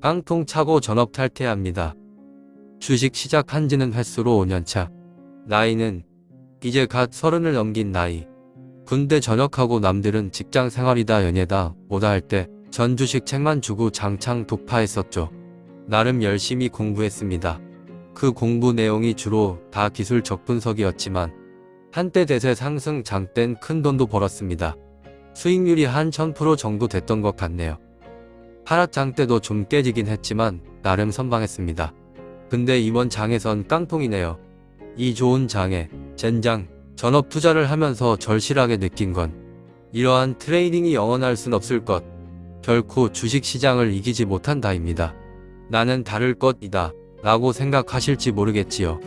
깡통 차고 전업 탈퇴합니다. 주식 시작한 지는 횟수로 5년차. 나이는 이제 갓 서른을 넘긴 나이. 군대 전역하고 남들은 직장 생활이다 연예다 뭐다 할 때 전 주식 책만 주고 장창 독파했었죠. 나름 열심히 공부했습니다. 그 공부 내용이 주로 다 기술 적분석이었지만 한때 대세 상승 장땐 큰 돈도 벌었습니다. 수익률이 한 1000% 정도 됐던 것 같네요. 하락장 때도 좀 깨지긴 했지만 나름 선방했습니다. 근데 이번 장에선 깡통이네요. 이 좋은 장에 젠장 전업 투자를 하면서 절실하게 느낀 건 이러한 트레이딩이 영원할 순 없을 것 결코 주식시장을 이기지 못한다입니다. 나는 다를 것이다 라고 생각하실지 모르겠지요.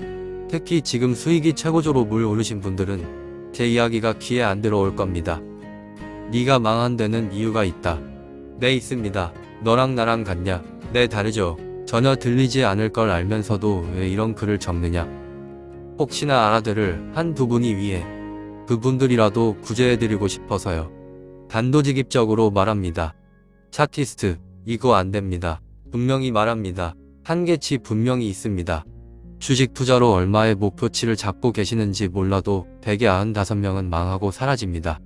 특히 지금 수익이 최고조로 물 오르신 분들은 제 이야기가 귀에 안 들어올 겁니다. 네가 망한 데는 이유가 있다. 네 있습니다. 너랑 나랑 같냐? 네 다르죠. 전혀 들리지 않을 걸 알면서도 왜 이런 글을 적느냐? 혹시나 알아들을 한두 분이 위해 그분들이라도 구제해드리고 싶어서요. 단도직입적으로 말합니다. 차티스트 이거 안됩니다. 분명히 말합니다. 한계치 분명히 있습니다. 주식 투자로 얼마의 목표치를 잡고 계시는지 몰라도 195명은 망하고 사라집니다.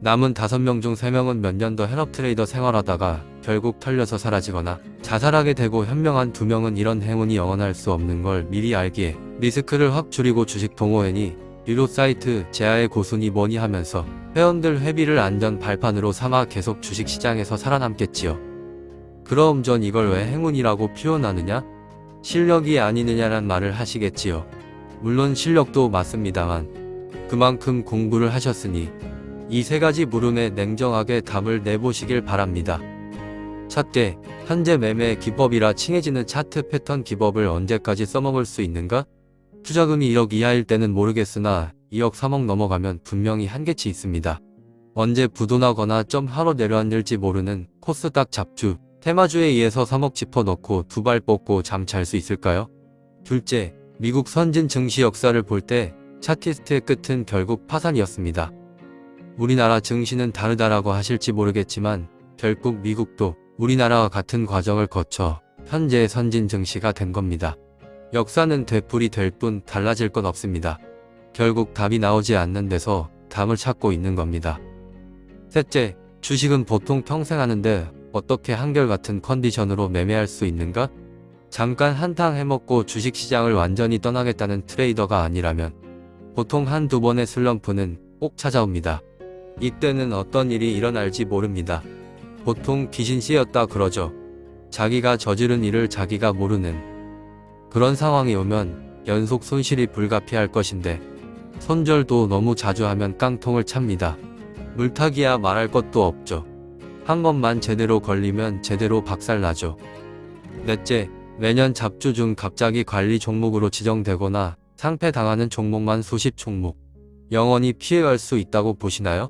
남은 5명 중 3명은 몇 년 더 전업 트레이더 생활하다가 결국 털려서 사라지거나 자살하게 되고 현명한 2명은 이런 행운이 영원할 수 없는 걸 미리 알기에 리스크를 확 줄이고 주식 동호회니 유료 사이트 재야의 고수니 뭐니 하면서 회원들 회비를 안전 발판으로 삼아 계속 주식시장에서 살아남겠지요. 그럼 전 이걸 왜 행운이라고 표현하느냐? 실력이 아니느냐란 말을 하시겠지요. 물론 실력도 맞습니다만 그만큼 공부를 하셨으니 이 세 가지 물음에 냉정하게 답을 내보시길 바랍니다. 첫째, 현재 매매 기법이라 칭해지는 차트 패턴 기법을 언제까지 써먹을 수 있는가? 투자금이 1억 이하일 때는 모르겠으나 2억 3억 넘어가면 분명히 한계치 있습니다. 언제 부도나거나 점 하러 내려앉을지 모르는 코스닥 잡주, 테마주에 의해서 3억 짚어넣고 두 발 뻗고 잠잘 수 있을까요? 둘째, 미국 선진 증시 역사를 볼 때 차티스트의 끝은 결국 파산이었습니다. 우리나라 증시는 다르다라고 하실지 모르겠지만 결국 미국도 우리나라와 같은 과정을 거쳐 현재의 선진 증시가 된 겁니다. 역사는 되풀이 될 뿐 달라질 건 없습니다. 결국 답이 나오지 않는 데서 답을 찾고 있는 겁니다. 셋째, 주식은 보통 평생 하는데 어떻게 한결같은 컨디션으로 매매할 수 있는가? 잠깐 한탕 해먹고 주식시장을 완전히 떠나겠다는 트레이더가 아니라면 보통 한두 번의 슬럼프는 꼭 찾아옵니다. 이때는 어떤 일이 일어날지 모릅니다. 보통 귀신 씨였다 그러죠. 자기가 저지른 일을 자기가 모르는 그런 상황이 오면 연속 손실이 불가피할 것인데 손절도 너무 자주 하면 깡통을 찹니다. 물타기야 말할 것도 없죠. 한 번만 제대로 걸리면 제대로 박살나죠. 넷째, 매년 잡주 중 갑자기 관리 종목으로 지정되거나 상패당하는 종목만 수십 종목. 영원히 피해갈 수 있다고 보시나요?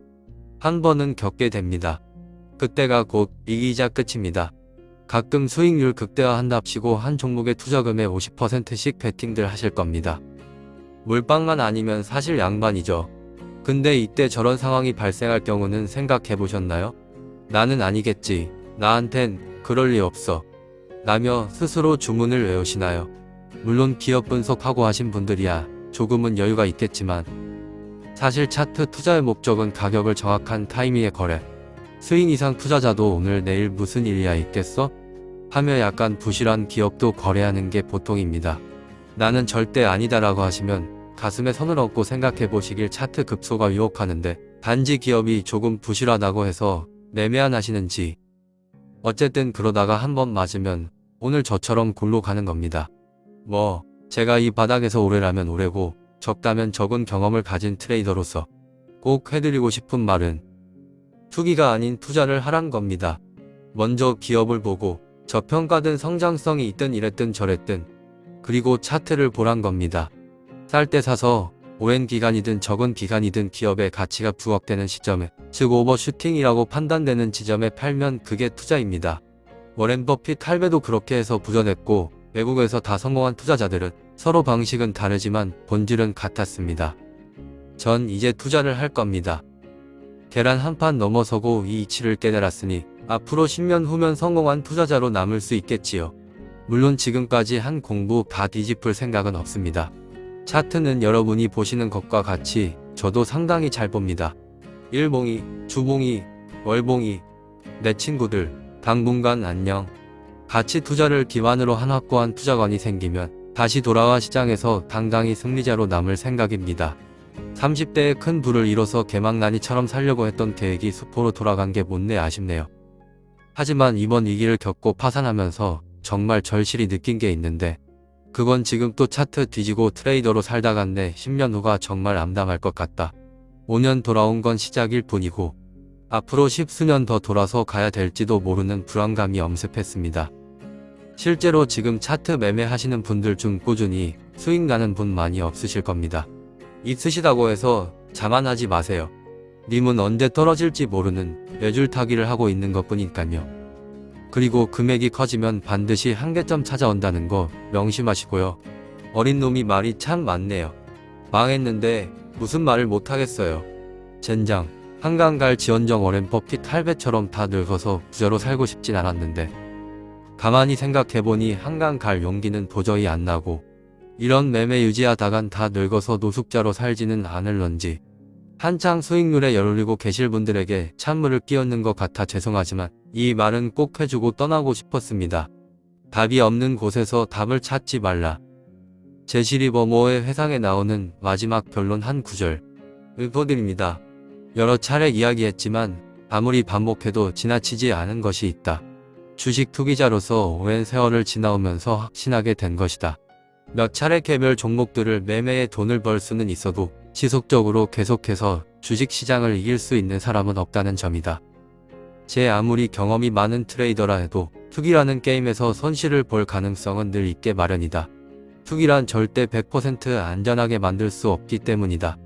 한 번은 겪게 됩니다. 그때가 곧 이기자 끝입니다. 가끔 수익률 극대화한답시고 한 종목의 투자금의 50%씩 베팅들 하실 겁니다. 물방만 아니면 사실 양반이죠. 근데 이때 저런 상황이 발생할 경우는 생각해 보셨나요? 나는 아니겠지. 나한텐 그럴 리 없어. 라며 스스로 주문을 외우시나요? 물론 기업 분석하고 하신 분들이야 조금은 여유가 있겠지만 사실 차트 투자의 목적은 가격을 정확한 타이밍에 거래. 수익 이상 투자자도 오늘 내일 무슨 일이야 있겠어? 하며 약간 부실한 기업도 거래하는 게 보통입니다. 나는 절대 아니다라고 하시면 가슴에 선을 얹고 생각해 보시길 차트 급소가 유혹하는데 단지 기업이 조금 부실하다고 해서 매매 안 하시는지 어쨌든 그러다가 한 번 맞으면 오늘 저처럼 골로 가는 겁니다. 뭐 제가 이 바닥에서 오래라면 오래고 적다면 적은 경험을 가진 트레이더로서 꼭 해드리고 싶은 말은 투기가 아닌 투자를 하란 겁니다. 먼저 기업을 보고 저평가든 성장성이 있든 이랬든 저랬든 그리고 차트를 보란 겁니다. 쌀 때 사서 오랜 기간이든 적은 기간이든 기업의 가치가 부각되는 시점에 즉 오버슈팅이라고 판단되는 지점에 팔면 그게 투자입니다. 워렌 버핏 할배도 그렇게 해서 부전했고 외국에서 다 성공한 투자자들은 서로 방식은 다르지만 본질은 같았습니다. 전 이제 투자를 할 겁니다. 계란 한 판 넘어서고 이 이치를 깨달았으니 앞으로 10년 후면 성공한 투자자로 남을 수 있겠지요. 물론 지금까지 한 공부 다 뒤집을 생각은 없습니다. 차트는 여러분이 보시는 것과 같이 저도 상당히 잘 봅니다. 일봉이, 주봉이, 월봉이, 내 친구들, 당분간 안녕. 가치 투자를 기반으로 한 확고한 투자관이 생기면 다시 돌아와 시장에서 당당히 승리자로 남을 생각입니다. 30대에 큰 부를 이뤄서 개망난이처럼 살려고 했던 계획이 수포로 돌아간 게 못내 아쉽네요. 하지만 이번 위기를 겪고 파산하면서 정말 절실히 느낀 게 있는데 그건 지금 또 차트 뒤지고 트레이더로 살다간내 10년 후가 정말 암담할 것 같다. 5년 돌아온 건 시작일 뿐이고 앞으로 십수년 더 돌아서 가야 될지도 모르는 불안감이 엄습했습니다. 실제로 지금 차트 매매하시는 분들 중 꾸준히 수익 나는 분 많이 없으실 겁니다. 있으시다고 해서 자만하지 마세요. 님은 언제 떨어질지 모르는 뇌줄타기를 하고 있는 것 뿐이니까요. 그리고 금액이 커지면 반드시 한계점 찾아온다는 거 명심하시고요. 어린 놈이 말이 참 많네요. 망했는데 무슨 말을 못하겠어요. 젠장, 한강 갈 지원정 워렌 버핏 할배처럼 다 늙어서 부자로 살고 싶진 않았는데 가만히 생각해보니 한강 갈 용기는 도저히 안 나고 이런 매매 유지하다간 다 늙어서 노숙자로 살지는 않을런지 한창 수익률에 열올리고 계실 분들에게 찬물을 끼얹는 것 같아 죄송하지만 이 말은 꼭 해주고 떠나고 싶었습니다. 답이 없는 곳에서 답을 찾지 말라. 제시리 버모의 회상에 나오는 마지막 결론 한 구절 읊어드립니다. 여러 차례 이야기했지만 아무리 반복해도 지나치지 않은 것이 있다. 주식 투기자로서 오랜 세월을 지나오면서 확신하게 된 것이다. 몇 차례 개별 종목들을 매매해 돈을 벌 수는 있어도 지속적으로 계속해서 주식시장을 이길 수 있는 사람은 없다는 점이다. 제 아무리 경험이 많은 트레이더라 해도 투기라는 게임에서 손실을 볼 가능성은 늘 있게 마련이다. 투기란 절대 100% 안전하게 만들 수 없기 때문이다.